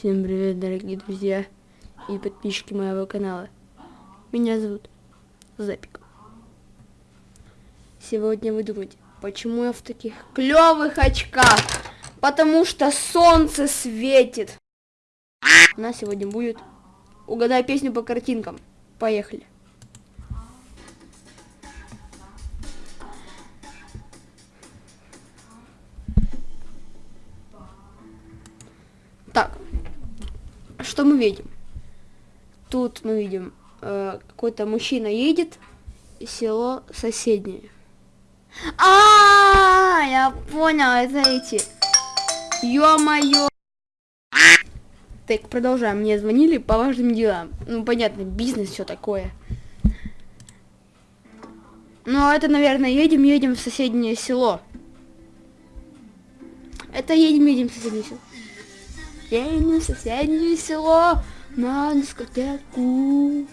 Всем привет, дорогие друзья и подписчики моего канала. Меня зовут Запик. Сегодня вы думаете, почему я в таких клевых очках? Потому что солнце светит. У нас сегодня будет угадай песню по картинкам. Поехали. Что мы видим? Тут мы видим, э, какой-то мужчина едет, село соседнее. А, -а, -а я понял, это эти. Ё-моё. Так, продолжаем. Мне звонили по важным делам. Ну, понятно, бизнес, все такое. Ну, а это, наверное, едем, едем в соседнее село. Это едем, едем в соседнее село. В соседнее село на дискотеку.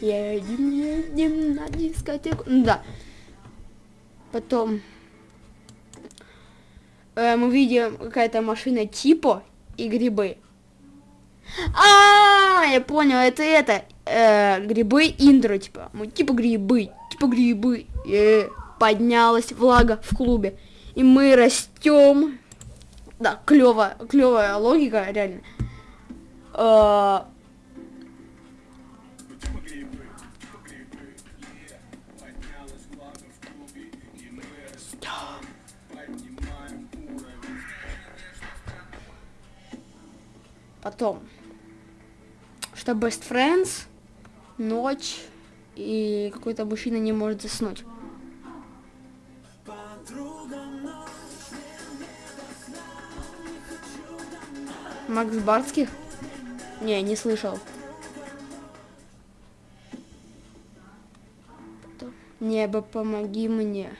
Едем, едем на дискотеку. Ну, да. Потом э, мы видим какая-то машина типа и грибы. А, -а, -а я понял, это это э, грибы интро типа, мы типа грибы, типа грибы. Э, поднялась влага в клубе, и мы растем. Да, клево, клевая логика, реально. Э, Потом, что Best Friends, ночь, и какой-то мужчина не может заснуть. Макс Барских? Не, не слышал. Небо, помоги мне.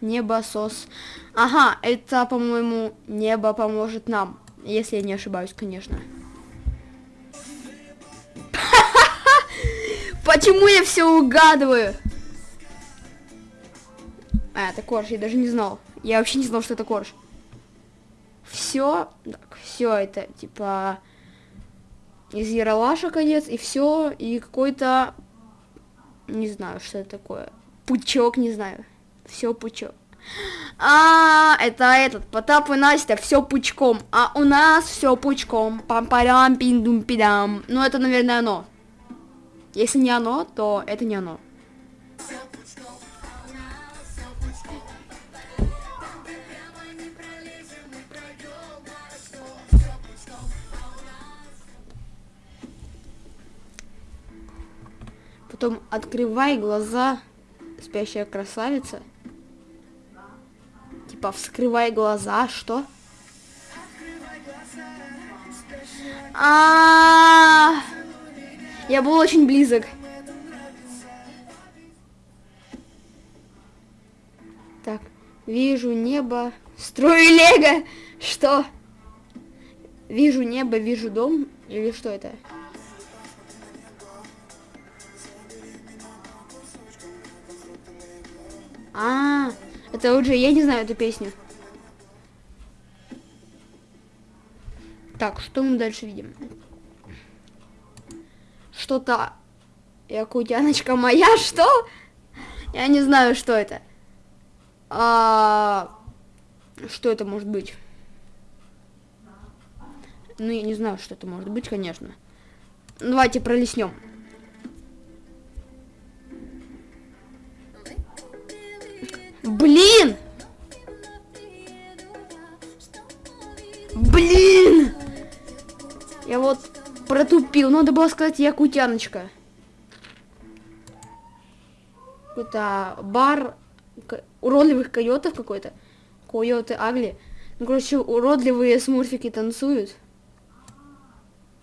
Небосос. Ага, это, по-моему, небо поможет нам. Если я не ошибаюсь, конечно. Почему я все угадываю? А, это корж, я даже не знал. Я вообще не знал, что это корж. Все, все это, типа, из Яралаша конец, и все, и какой-то, не знаю, что это такое, пучок, не знаю, все пучок. А, это этот, Потап и Настя, все пучком. А у нас все пучком. Пам-парам, пиндум пидам Ну, это, наверное, оно. Если не оно, то это не оно. Потом открывай глаза, спящая красавица. Типа, вскрывай глаза, что? А, -а, а Я был очень близок. Так, вижу небо, строю лего. Что? Вижу небо, вижу дом. Или что это? А. Это уже, я не знаю эту песню. Так, что мы дальше видим? Что-то... Якутяночка моя, что? Я не знаю, что это. А... Что это может быть? Ну, я не знаю, что это может быть, конечно. Давайте пролеснем. Протупил. Надо было сказать якутяночка. Какой-то бар уродливых койотов какой-то. Койоты Агли. Ну, короче, уродливые смурфики танцуют.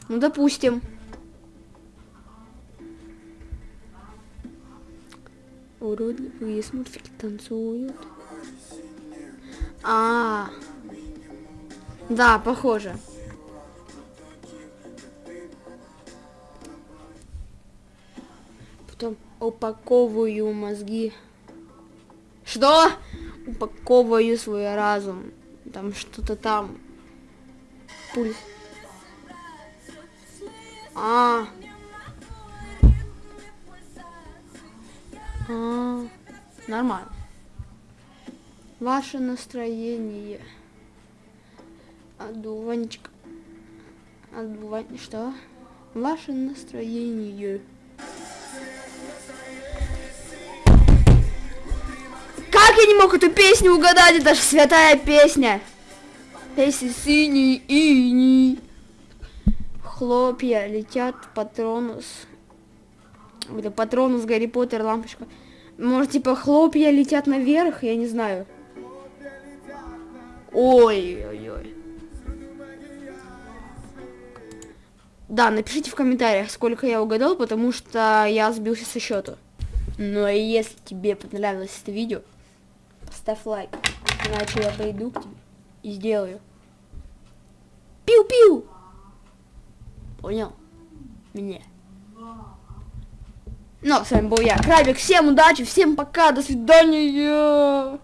Ну, допустим. Уродливые смурфики танцуют. А, -а, а, да, похоже. Потом упаковываю мозги. Что? Упаковываю свой разум. Там что-то там. пульс. А. А, нормально. Ваше настроение. Одуванчик. Одувань... Что? Ваше настроение. Не мог эту песню угадать? Это же святая песня. Песня синий ини. Хлопья летят, патронус. Это патронус, Гарри Поттер, лампочка. Может, типа, хлопья летят наверх, я не знаю. Ой-ой-ой. Да, напишите в комментариях, сколько я угадал, потому что я сбился со счету. Ну и если тебе понравилось это видео, ставь лайк, иначе я пойду к тебе и сделаю. Пиу-пиу! Понял? Мне. Ну, с вами был я, Крабик. Всем удачи, всем пока, до свидания.